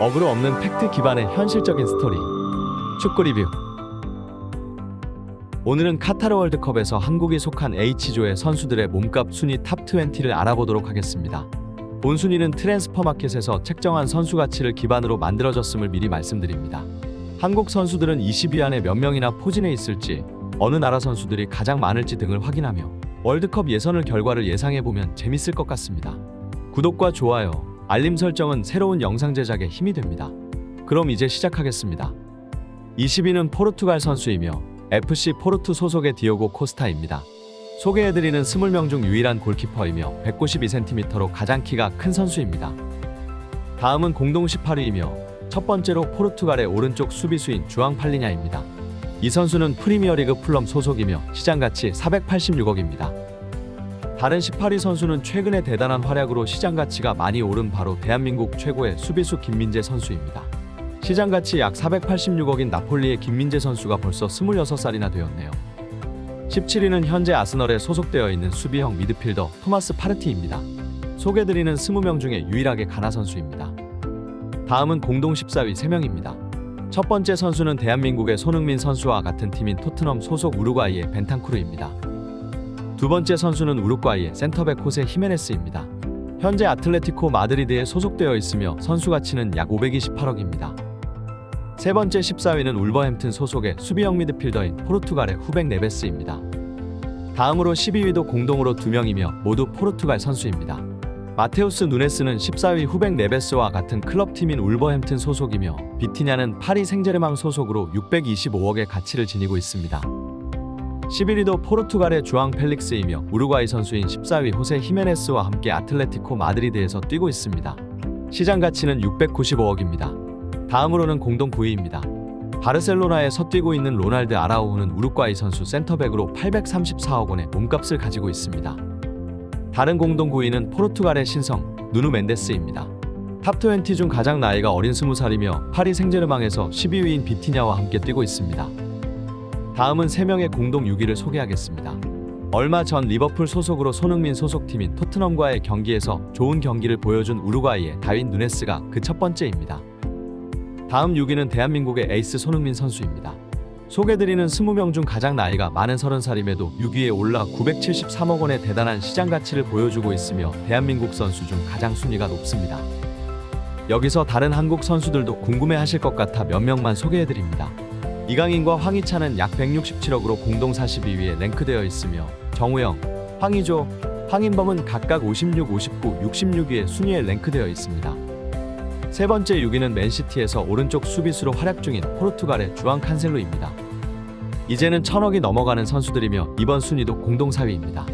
어그로 없는 팩트 기반의 현실적인 스토리 축구 리뷰 오늘은 카타르 월드컵에서 한국이 속한 H조의 선수들의 몸값 순위 top 20를 알아보도록 하겠습니다. 본 순위는 트랜스퍼 마켓에서 책정한 선수 가치를 기반으로 만들어졌음을 미리 말씀드립니다. 한국 선수들은 20위 안에 몇 명이나 포진해 있을지, 어느 나라 선수들이 가장 많을지 등을 확인하며 월드컵 예선을 결과를 예상해보면 재밌을 것 같습니다. 구독과 좋아요, 알림 설정은 새로운 영상 제작에 힘이 됩니다. 그럼 이제 시작하겠습니다. 20위는 포르투갈 선수이며 FC 포르투 소속의 디오고 코스타입니다. 소개해드리는 20명 중 유일한 골키퍼이며 192cm로 가장 키가 큰 선수입니다. 다음은 공동 18위이며 첫 번째로 포르투갈의 오른쪽 수비수인 주앙 팔리냐입니다. 이 선수는 프리미어리그 풀럼 소속이며 시장가치 486억입니다. 다른 18위 선수는 최근에 대단한 활약으로 시장 가치가 많이 오른 바로 대한민국 최고의 수비수 김민재 선수입니다. 시장 가치 약 486억인 나폴리의 김민재 선수가 벌써 26살이나 되었네요. 17위는 현재 아스널에 소속되어 있는 수비형 미드필더 토마스 파르티입니다. 소개드리는 20명 중에 유일하게 가나 선수입니다. 다음은 공동 14위 3명입니다. 첫 번째 선수는 대한민국의 손흥민 선수와 같은 팀인 토트넘 소속 우루과이의 벤탄쿠르입니다. 두 번째 선수는 우루과이의 센터백 호세 히메네스입니다. 현재 아틀레티코 마드리드에 소속되어 있으며 선수 가치는 약 528억입니다. 세 번째 14위는 울버햄튼 소속의 수비형 미드필더인 포르투갈의 후벵 네베스입니다. 다음으로 12위도 공동으로 2명이며 모두 포르투갈 선수입니다. 마테우스 누네스는 14위 후벵 네베스와 같은 클럽팀인 울버햄튼 소속이며 비티냐는 파리 생제르맹 소속으로 625억의 가치를 지니고 있습니다. 11위도 포르투갈의 주앙 펠릭스이며 우루과이 선수인 14위 호세 히메네스와 함께 아틀레티코 마드리드에서 뛰고 있습니다. 시장 가치는 695억입니다. 다음으로는 공동 9위입니다. 바르셀로나에 서 뛰고 있는 로날드 아라우호는 우루과이 선수 센터백으로 834억 원의 몸값을 가지고 있습니다. 다른 공동 9위는 포르투갈의 신성 누누 멘데스입니다. top20 중 가장 나이가 어린 20살이며 파리 생제르맹에서 12위인 비티냐와 함께 뛰고 있습니다. 다음은 3명의 공동 6위를 소개하겠습니다. 얼마 전 리버풀 소속으로 손흥민 소속팀인 토트넘과의 경기에서 좋은 경기를 보여준 우루과이의 다윈 누네스가 그 첫 번째입니다. 다음 6위는 대한민국의 에이스 손흥민 선수입니다. 소개드리는 20명 중 가장 나이가 많은 30살임에도 6위에 올라 973억 원의 대단한 시장 가치를 보여주고 있으며 대한민국 선수 중 가장 순위가 높습니다. 여기서 다른 한국 선수들도 궁금해하실 것 같아 몇 명만 소개해드립니다. 이강인과 황희찬은 약 167억으로 공동 42위에 랭크되어 있으며 정우영, 황의조, 황인범은 각각 56, 59, 66위에 순위에 랭크되어 있습니다. 세 번째 6위는 맨시티에서 오른쪽 수비수로 활약 중인 포르투갈의 주앙 칸셀로입니다. 이제는 천억이 넘어가는 선수들이며 이번 순위도 공동 4위입니다.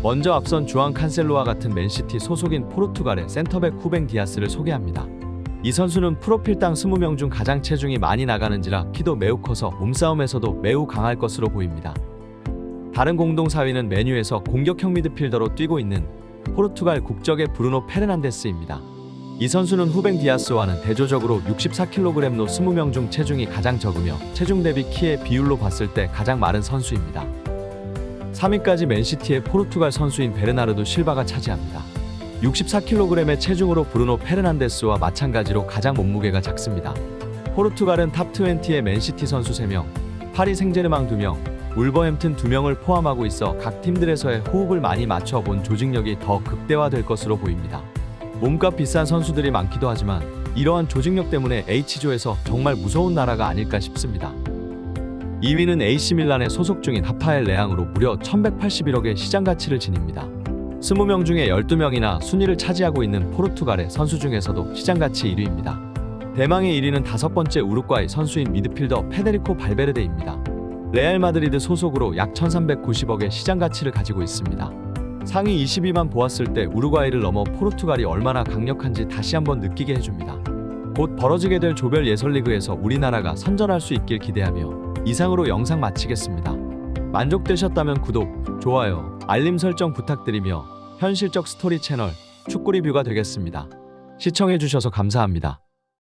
먼저 앞선 주앙 칸셀로와 같은 맨시티 소속인 포르투갈의 센터백 후벵 디아스를 소개합니다. 이 선수는 프로필상 20명 중 가장 체중이 많이 나가는지라 키도 매우 커서 몸싸움에서도 매우 강할 것으로 보입니다. 다른 공동 4위는 맨유에서 공격형 미드필더로 뛰고 있는 포르투갈 국적의 브루노 페르난데스입니다. 이 선수는 후벵 디아스와는 대조적으로 64kg로 20명 중 체중이 가장 적으며 체중 대비 키의 비율로 봤을 때 가장 마른 선수입니다. 3위까지 맨시티의 포르투갈 선수인 베르나르도 실바가 차지합니다. 64kg의 체중으로 브루노 페르난데스와 마찬가지로 가장 몸무게가 작습니다. 포르투갈은 top20의 맨시티 선수 3명, 파리 생제르맹 2명, 울버햄튼 2명을 포함하고 있어 각 팀들에서의 호흡을 많이 맞춰본 조직력이 더 극대화될 것으로 보입니다. 몸값 비싼 선수들이 많기도 하지만 이러한 조직력 때문에 H조에서 정말 무서운 나라가 아닐까 싶습니다. 2위는 AC밀란에 소속 중인 하파엘 레앙으로 무려 1181억의 시장 가치를 지닙니다. 20명 중에 12명이나 순위를 차지하고 있는 포르투갈의 선수 중에서도 시장 가치 1위입니다. 대망의 1위는 다섯 번째 우루과이 선수인 미드필더 페데리코 발베르데입니다. 레알 마드리드 소속으로 약 1390억의 시장 가치를 가지고 있습니다. 상위 20위만 보았을 때 우루과이를 넘어 포르투갈이 얼마나 강력한지 다시 한번 느끼게 해줍니다. 곧 벌어지게 될 조별 예선리그에서 우리나라가 선전할 수 있길 기대하며 이상으로 영상 마치겠습니다. 만족되셨다면 구독, 좋아요, 알림 설정 부탁드리며 현실적 스토리 채널 축구 리뷰가 되겠습니다. 시청해주셔서 감사합니다.